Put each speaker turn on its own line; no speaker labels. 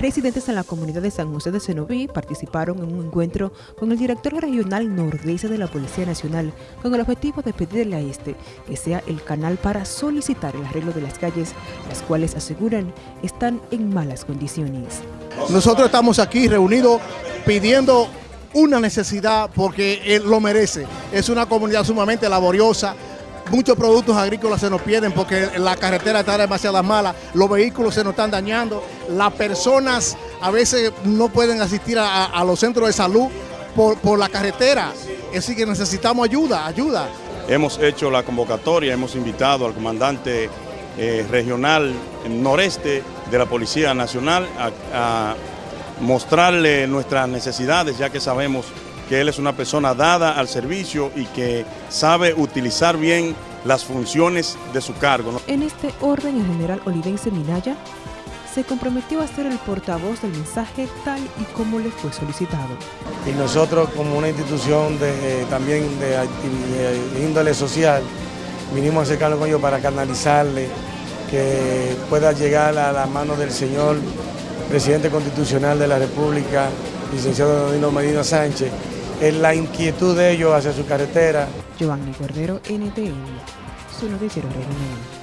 Residentes en la comunidad de San José de Cenoví participaron en un encuentro con el director regional nordeste de la Policía Nacional con el objetivo de pedirle a este que sea el canal para solicitar el arreglo de las calles, las cuales aseguran están en malas condiciones.
Nosotros estamos aquí reunidos pidiendo una necesidad porque él lo merece. Es una comunidad sumamente laboriosa, muchos productos agrícolas se nos pierden porque la carretera está demasiado mala, los vehículos se nos están dañando, las personas a veces no pueden asistir a, los centros de salud por, la carretera, así que necesitamos ayuda, ayuda.
Hemos hecho la convocatoria, hemos invitado al comandante eh, regional noreste de la Policía Nacional a mostrarle nuestras necesidades, ya que sabemos que él es una persona dada al servicio y que sabe utilizar bien las funciones de su cargo.
En este orden, el general Olivense Minaya se comprometió a ser el portavoz del mensaje tal y como le fue solicitado.
Y nosotros como una institución de, eh, también de, índole social, vinimos a acercarnos con ellos para canalizarle, que pueda llegar a la mano del señor presidente constitucional de la República, licenciado Donino Medina Sánchez, es la inquietud de ellos hacia su carretera.
Giovanni Cordero, NTN, su noticiero regional.